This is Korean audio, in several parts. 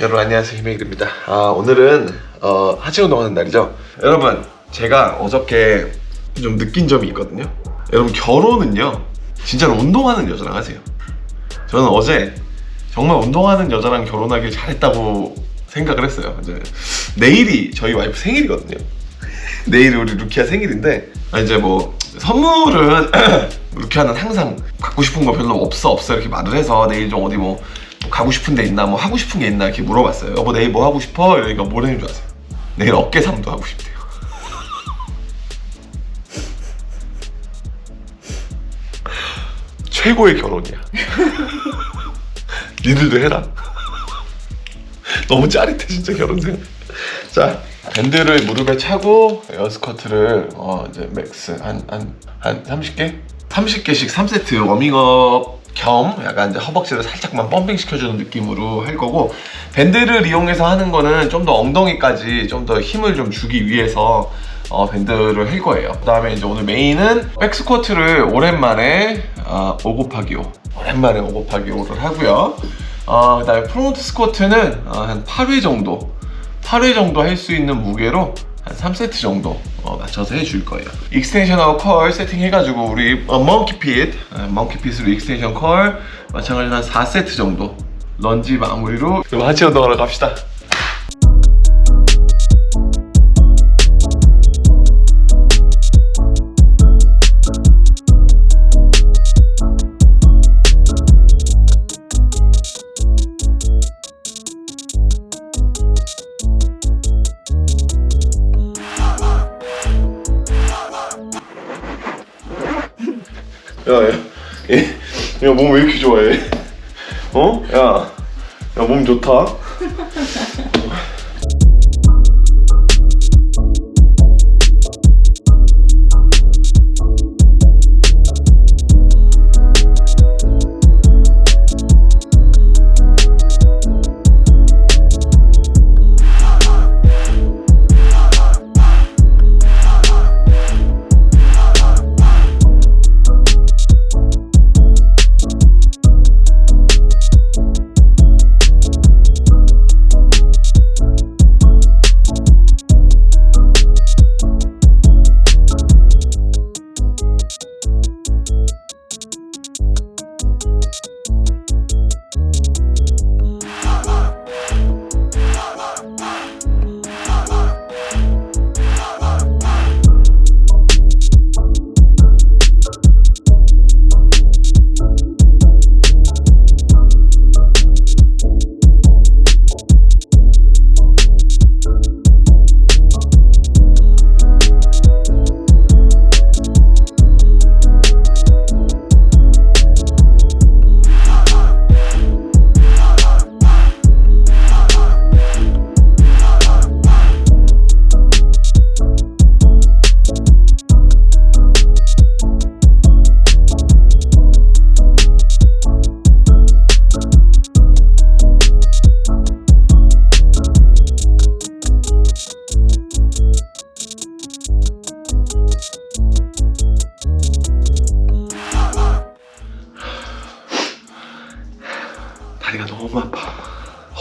여러분 안녕하세요. 희명일입니다. 아 오늘은 어, 하체 운동하는 날이죠. 여러분 제가 어저께 좀 느낀 점이 있거든요. 여러분 결혼은요 진짜로 운동하는 여자랑 하세요. 저는 어제 정말 운동하는 여자랑 결혼하길 잘했다고 생각을 했어요. 이제 내일이 저희 와이프 생일이거든요. 내일이 우리 루키아 생일인데 아, 이제 뭐 선물은 루키아는 항상 갖고 싶은 거 별로 없어 없어 이렇게 말을 해서 내일 좀 어디 뭐, 뭐 가고 싶은 데 있나 뭐 하고 싶은 게 있나 이렇게 물어봤어요. 여보 내일 뭐 하고 싶어? 이러니까 뭐라는 줄 아세요? 내일 어깨 삼두 하고 싶대요. 최고의 결혼이야. 니들도 해라. 너무 짜릿해 진짜 결혼 생각 자 밴드를 무릎에 차고 air squat를 어 이제 max 한 한 한 30개? 30개씩 3세트 워밍업 겸 약간 이제 허벅지를 살짝만 펌핑 시켜주는 느낌으로 할 거고 밴드를 이용해서 하는 거는 좀 더 엉덩이까지 좀 더 힘을 좀 주기 위해서 어, 밴드를 할 거예요 그 다음에 이제 오늘 메인은 백스쿼트를 오랜만에 어, 5 곱하기 5 오랜만에 5 곱하기 5를 하고요 어, 그 다음에 프론트 스쿼트는 어, 한 8회 정도 8회 정도 할 수 있는 무게로 한 3세트 정도 어, 맞춰서 해줄 거예요. extension하고 curl 세팅해가지고 우리 어, 멍키핏 어, 멍키핏으로 extension curl 마찬가지로 한 4세트 정도 런지 마무리로 하체 운동하러 갑시다 야, 야, 얘, 야, 몸 왜 이렇게 좋아해? 어? 야, 야, 몸 좋다.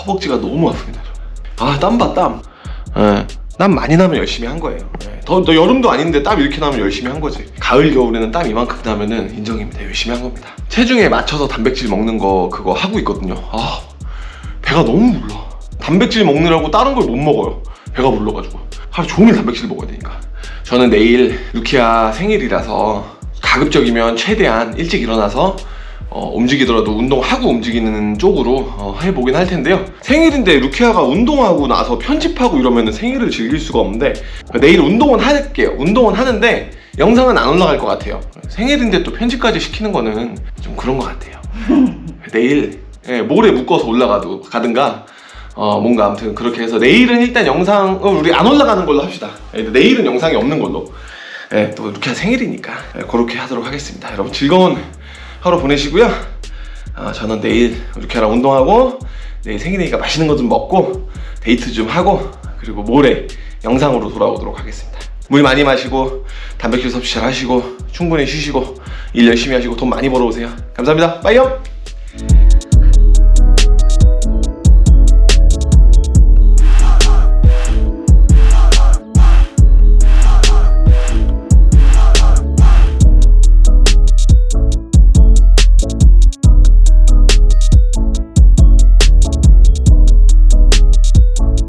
허벅지가 너무 아픕니다. 아, 땀 봐, 땀. 예. 땀 많이 나면 열심히 한 거예요. 예. 더, 더 여름도 아닌데 땀 이렇게 나면 열심히 한 거지. 가을, 겨울에는 땀 이만큼 나면은 인정입니다. 열심히 한 겁니다. 체중에 맞춰서 단백질 먹는 거 그거 하고 있거든요. 아, 배가 너무 불러. 단백질 먹느라고 다른 걸 못 먹어요. 배가 불러가지고. 하루 종일 단백질 먹어야 되니까. 저는 내일 루키아 생일이라서 가급적이면 최대한 일찍 일어나서 어, 움직이더라도 운동하고 움직이는 쪽으로 어, 해보긴 할 텐데요. 생일인데 루키아가 운동하고 나서 편집하고 이러면 생일을 즐길 수가 없는데 내일 운동은 할게요. 운동은 하는데 영상은 안 올라갈 것 같아요. 생일인데 또 편집까지 시키는 거는 좀 그런 것 같아요. 내일 예, 모레 묶어서 올라가도 가든가 어, 뭔가 아무튼 그렇게 해서 내일은 일단 영상을 우리 안 올라가는 걸로 합시다. 예, 내일은 영상이 없는 걸로. 예, 또 루키아 생일이니까 예, 그렇게 하도록 하겠습니다. 여러분 즐거운 하루 보내시고요. 어, 저는 내일 루키아랑 운동하고 내일 생일이니까 맛있는 거 좀 먹고 데이트 좀 하고 그리고 모레 영상으로 돌아오도록 하겠습니다. 물 많이 마시고 단백질 섭취 잘 하시고 충분히 쉬시고 일 열심히 하시고 돈 많이 벌어오세요. 감사합니다. 빠이염